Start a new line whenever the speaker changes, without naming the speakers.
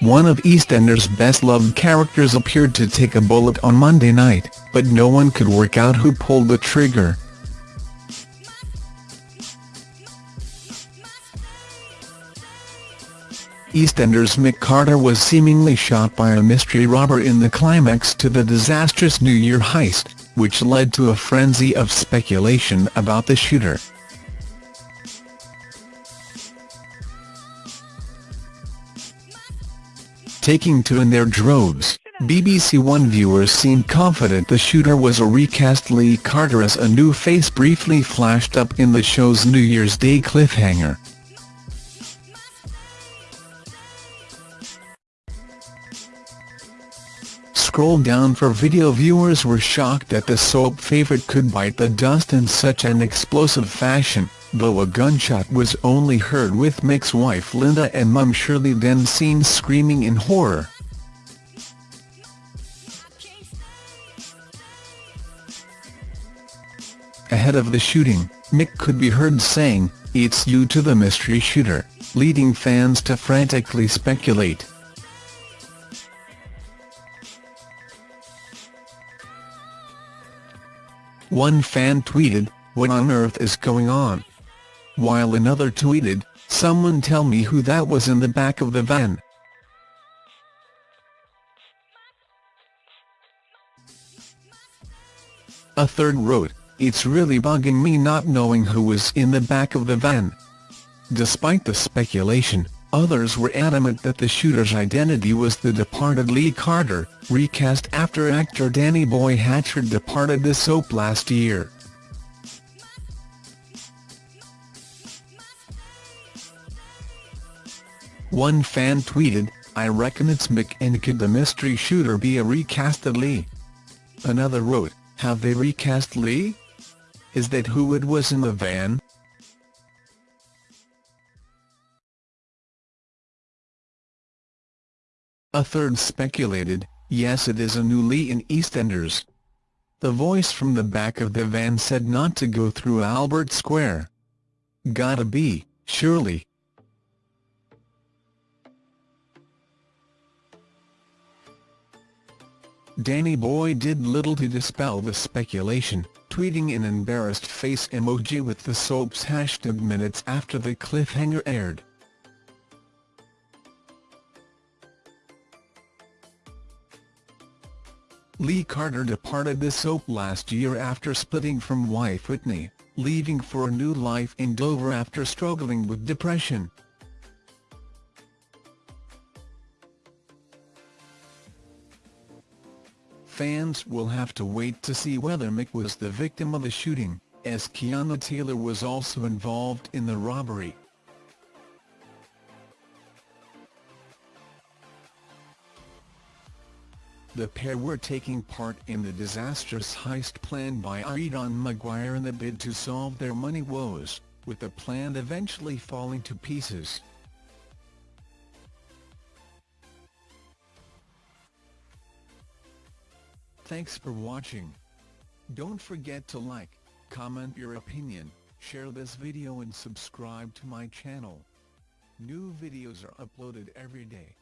One of EastEnders' best-loved characters appeared to take a bullet on Monday night, but no one could work out who pulled the trigger. EastEnders Mick Carter was seemingly shot by a mystery robber in the climax to the disastrous New Year heist, which led to a frenzy of speculation about the shooter. Taking to in their droves. BBC One viewers seemed confident the shooter was a recast Lee Carter as a new face briefly flashed up in the show's New Year's Day cliffhanger. Scroll down for video viewers were shocked that the soap favourite could bite the dust in such an explosive fashion though a gunshot was only heard with Mick's wife Linda and mum Shirley then seen screaming in horror. Ahead of the shooting, Mick could be heard saying, it's you to the mystery shooter, leading fans to frantically speculate. One fan tweeted, what on earth is going on? while another tweeted, someone tell me who that was in the back of the van. A third wrote, it's really bugging me not knowing who was in the back of the van. Despite the speculation, others were adamant that the shooter's identity was the departed Lee Carter, recast after actor Danny Boy Hatchard departed the soap last year. One fan tweeted, I reckon it's Mick and could the mystery shooter be a recast of Lee? Another wrote, have they recast Lee? Is that who it was in the van? A third speculated, yes it is a new Lee in EastEnders. The voice from the back of the van said not to go through Albert Square. Gotta be, surely. Danny Boy did little to dispel the speculation, tweeting an embarrassed face emoji with the soap's hashtag minutes after the cliffhanger aired. Lee Carter departed the soap last year after splitting from wife Whitney, leaving for a new life in Dover after struggling with depression. Fans will have to wait to see whether Mick was the victim of the shooting, as Keanu Taylor was also involved in the robbery. The pair were taking part in the disastrous heist planned by Aidan Maguire in the bid to solve their money woes, with the plan eventually falling to pieces. Thanks for watching. Don't forget to like, comment your opinion, share this video and subscribe to my channel. New videos are uploaded every day.